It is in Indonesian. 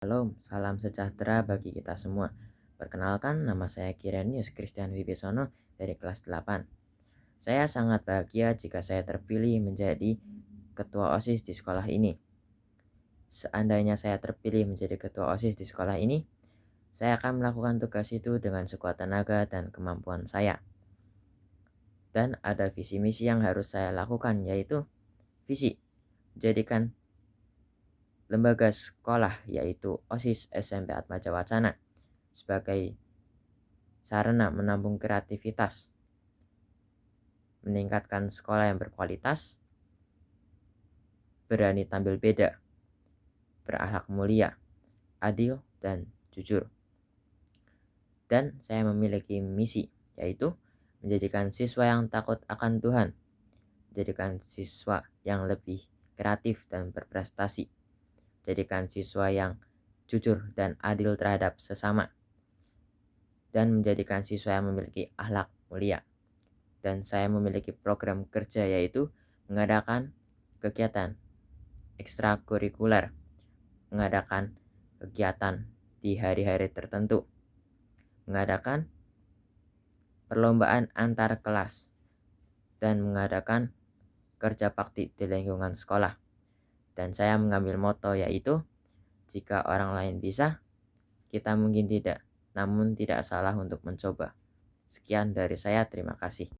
Shalom, salam sejahtera bagi kita semua. Perkenalkan, nama saya Kirenius Christian Wibisono dari kelas 8. Saya sangat bahagia jika saya terpilih menjadi ketua OSIS di sekolah ini. Seandainya saya terpilih menjadi ketua OSIS di sekolah ini, saya akan melakukan tugas itu dengan sekuat tenaga dan kemampuan saya. Dan ada visi misi yang harus saya lakukan yaitu visi jadikan lembaga sekolah yaitu OSIS SMP Atmaja Wacana sebagai sarana menampung kreativitas, meningkatkan sekolah yang berkualitas, berani tampil beda, berakhlak mulia, adil, dan jujur. Dan saya memiliki misi, yaitu menjadikan siswa yang takut akan Tuhan, menjadikan siswa yang lebih kreatif dan berprestasi jadikan siswa yang jujur dan adil terhadap sesama, dan menjadikan siswa yang memiliki akhlak mulia. Dan saya memiliki program kerja yaitu mengadakan kegiatan ekstrakurikuler, mengadakan kegiatan di hari-hari tertentu, mengadakan perlombaan antar kelas, dan mengadakan kerja bakti di lingkungan sekolah dan saya mengambil moto yaitu jika orang lain bisa, kita mungkin tidak, namun tidak salah untuk mencoba. Sekian dari saya, terima kasih.